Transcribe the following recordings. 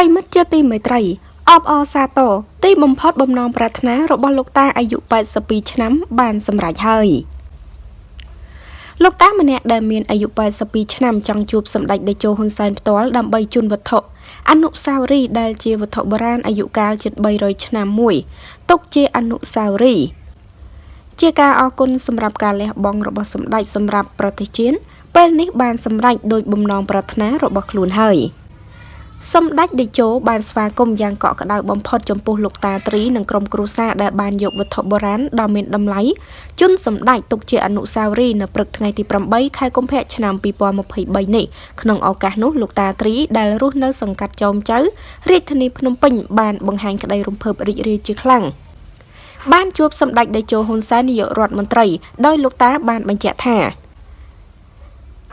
រិមិត្តជាទីមេត្រីអបអរសាទរទីបំផុតបំណងប្រាថ្នារបស់លោកតាអាយុ82ឆ្នាំ បានសម្រេចហើយលោកតាម្នាក់ដែលមានអាយុ82ឆ្នាំចង់ជួបសម្ដេចតេជោហ៊ុនសែនផ្ទាល់ដើម្បីជូនវត្ថុអនុស្សាវរីយ៍ដែលជាវត្ថុបុរាណអាយុកាលជិត300ឆ្នាំមួយទុកជាអនុស្សាវរីយ៍ជាការអរគុណសម្រាប់ការលះបង់របស់សម្ដេចសម្រាប់ប្រទេសជាតិពេលនេះបានសម្រេចដោយបំណងប្រាថ្នារបស់ខ្លួនហើយ។ សម្ដេចតេជោបានស្វាគមន៍យ៉ាងកក់ក្ដៅបំផុតចំពោះលោកតាត្រីនិងក្រុមគ្រួសារដែលបានយកវត្ថុបុរាណដ៏មានតម្លៃជូនសម្ដេចទុកជាអនុស្សាវរីយ៍នៅព្រឹកថ្ងៃទី8ខែកុម្ភៈឆ្នាំ2023នេះក្នុងឱកាសនោះលោកតាត្រីដែលរស់នៅសង្កាត់ចោមចៅរាជធានីភ្នំពេញបានបង្ហាញក្តីរំភើបរីករាយជាខ្លាំងបានជួបសម្ដេចតេជោហ៊ុនសែននាយករដ្ឋមន្ត្រីដោយលោកតាបានបញ្ជាក់ថា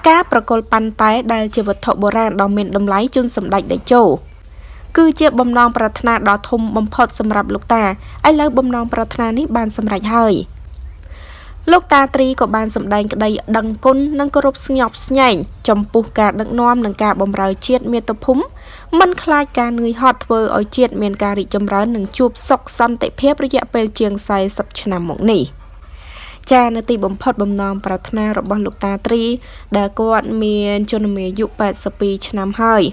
ការប្រគល់ប៉ាន់តែដែលជាវត្ថុបុរាណដ៏មានតម្លៃជូនសម្ដេចតេជោគឺជាបំណងប្រាថ្នាដ៏ធំបំផុតសម្រាប់លោកតាឥឡូវបំណងប្រាថ្នានេះបានសម្រេចហើយលោកតាត្រីក៏បានសម្ដែងក្តីដឹងគុណនិងគោរពស្ញប់ស្ញែងចំពោះការដឹកនាំនិងការបម្រើជាតិមាតុភូមិមិនខ្លាចការនឿយហត់ធ្វើឲ្យជាតិមានការរីកចម្រើននិងជួបសុខសន្តិភាពរយៈពេលជាង40ឆ្នាំមកនេះ។ ចានៅទីបំផុតបំណងប្រាថ្នារបស់លោកតាត្រី ដែលគាត់មានជនមាយុ82ឆ្នាំហើយ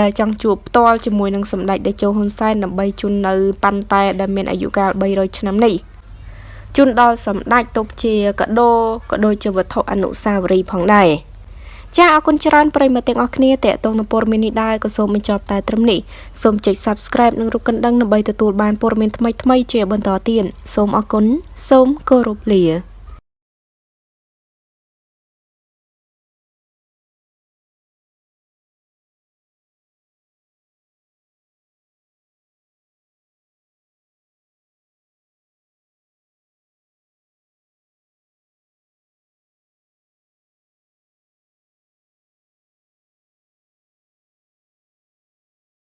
ដែលចង់ជួបផ្ទាល់ជាមួយនឹងសម្ដេចតេជោហ៊ុនសែនដើម្បីជូននៅប៉ាន់តែដែលមានអាយុកាល300ឆ្នាំនេះជូនដល់សម្ដេចទុកជាកដោក៏ដូចជាវត្ថុអនុស្សាវរីយ៍ផងដែរ ចាអរគុណច្រើនប្រិយមិត្តទាំងអស់គ្នាតេតងនៅព័ត៌មាននេះដែរក៏សូមបញ្ចប់តែត្រឹមនេះសូមចុច Subscribe និងរូបកណ្ដឹងដើម្បីទទួលបានព័ត៌មានថ្មីៗជាបន្តទៀតសូមអរគុណសូមគោរពលា